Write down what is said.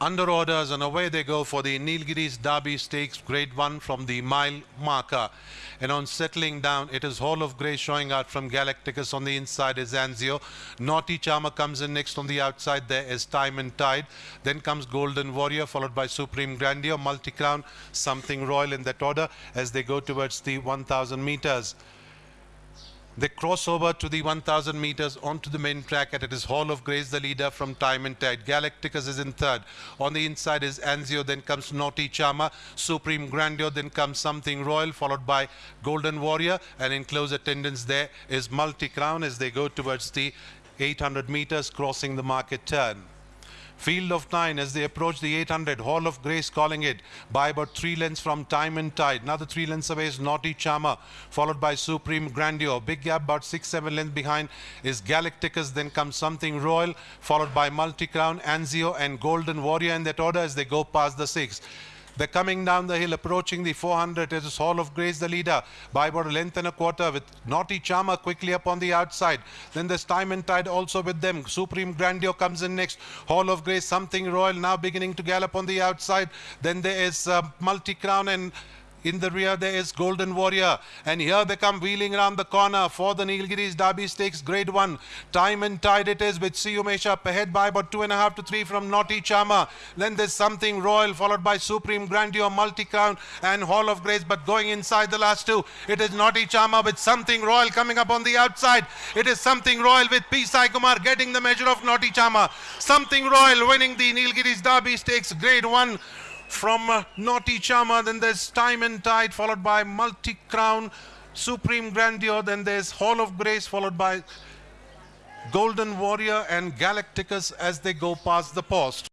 under orders and away they go for the Nilgiris Derby Stakes Grade 1 from the mile marker. And on settling down, it is Hall of Grace showing out from Galacticus. On the inside is Anzio. Naughty Charmer comes in next on the outside. There is Time and Tide. Then comes Golden Warrior, followed by Supreme Grandeur, Multi Crown, Something Royal in that order as they go towards the 1,000 meters. They cross over to the 1,000 meters onto the main track and it is Hall of Grace, the leader from Time and Tide. Galacticus is in third. On the inside is Anzio, then comes Naughty Charmer, Supreme Grandeur, then comes Something Royal, followed by Golden Warrior. And in close attendance there is Multi Crown as they go towards the 800 meters, crossing the market turn. Field of Nine as they approach the 800. Hall of Grace calling it by about three lengths from Time and Tide. Another three lengths away is Naughty Charmer, followed by Supreme Grandeur. Big gap about six, seven lengths behind is Galacticus. Then comes Something Royal, followed by Multi Crown, Anzio, and Golden Warrior in that order as they go past the six. They're coming down the hill, approaching the 400. It is Hall of Grace, the leader, by about a length and a quarter, with Naughty Charmer quickly up on the outside. Then there's Time and Tide also with them. Supreme Grandeur comes in next. Hall of Grace, Something Royal now beginning to gallop on the outside. Then there is uh, Multi Crown and in the rear, there is Golden Warrior. And here they come wheeling around the corner for the Nilgiris Derby Stakes Grade 1. Time and tide it is with Siumesh up ahead by about two and a half to three from Naughty Charmer. Then there's Something Royal followed by Supreme Grandeur, Multi Crown and Hall of Grace. But going inside the last two, it is Naughty Charmer with Something Royal coming up on the outside. It is Something Royal with P. Sai Kumar getting the measure of Naughty Charmer. Something Royal winning the Nilgiris Derby Stakes Grade 1 from uh, Naughty Charmer, then there's Time and Tide, followed by Multi Crown, Supreme Grandeur, then there's Hall of Grace, followed by Golden Warrior and Galacticus as they go past the post.